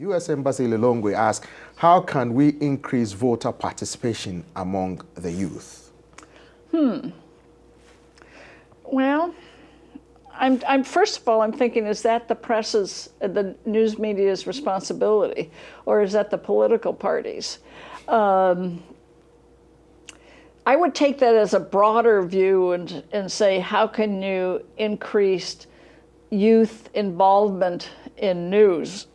U.S. Embassy Lilongwe asks, how can we increase voter participation among the youth? Hmm. Well, I'm, I'm, first of all, I'm thinking, is that the press's, the news media's responsibility, or is that the political parties? Um, I would take that as a broader view and, and say, how can you increase youth involvement in news,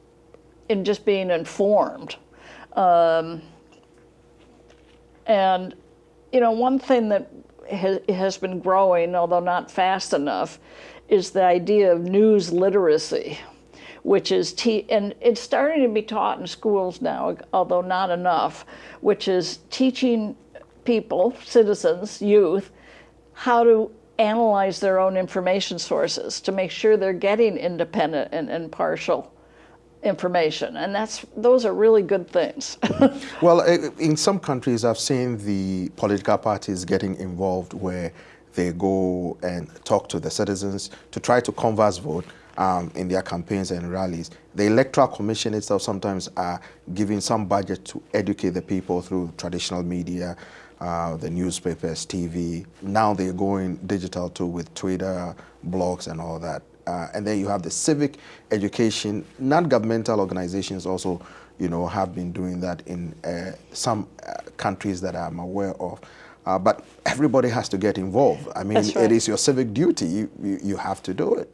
in just being informed? Um, and, you know, one thing that has, has been growing, although not fast enough, is the idea of news literacy, which is, and it's starting to be taught in schools now, although not enough, which is teaching people, citizens, youth, how to analyze their own information sources to make sure they're getting independent and impartial information and that's those are really good things. Well in some countries i've seen the political parties getting involved where they go and talk to the citizens to try to converse vote um, in their campaigns and rallies. The Electoral Commission itself sometimes are giving some budget to educate the people through traditional media, uh, the newspapers, TV. Now they're going digital too with Twitter, blogs and all that. Uh, and then you have the civic education, non-governmental organizations also, you know, have been doing that in uh, some uh, countries that I'm aware of. Uh, but everybody has to get involved. I mean, right. it is your civic duty. You, you, you have to do it.